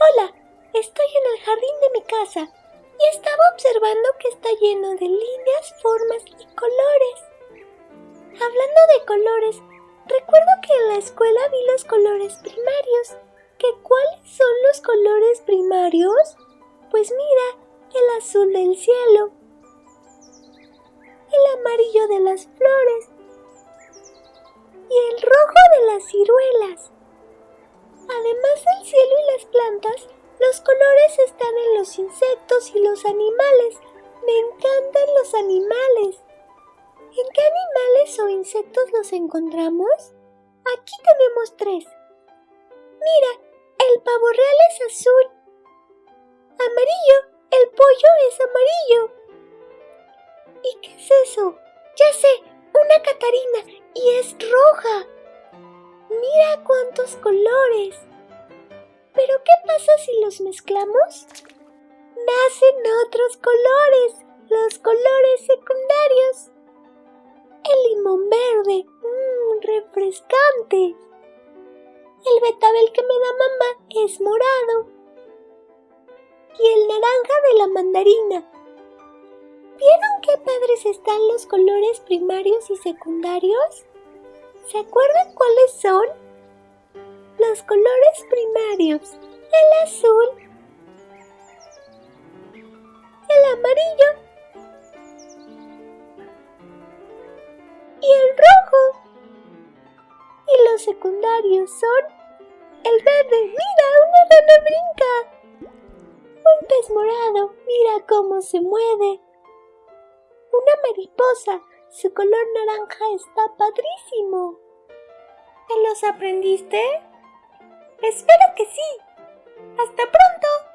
Hola, estoy en el jardín de mi casa y estaba observando que está lleno de líneas, formas y colores. Hablando de colores, recuerdo que en la escuela vi los colores primarios. ¿Qué cuáles son los colores primarios? Pues mira, el azul del cielo, el amarillo de las flores y el rojo de las ciruelas. Además del cielo los colores están en los insectos y los animales. Me encantan los animales. ¿En qué animales o insectos los encontramos? Aquí tenemos tres. Mira, el pavo real es azul. Amarillo, el pollo es amarillo. ¿Y qué es eso? Ya sé, una catarina y es roja. Mira cuántos colores. Pero ¿qué pasa si los mezclamos? Nacen otros colores, los colores secundarios. El limón verde, mmm, refrescante. El betabel que me da mamá es morado. Y el naranja de la mandarina. ¿Vieron qué padres están los colores primarios y secundarios? ¿Se acuerdan cuáles son? Los colores primarios, el azul, el amarillo y el rojo. Y los secundarios son el verde, mira, una rana brinca. Un pez morado, mira cómo se mueve. Una mariposa, su color naranja está padrísimo. ¿Te los aprendiste? Espero que sí. ¡Hasta pronto!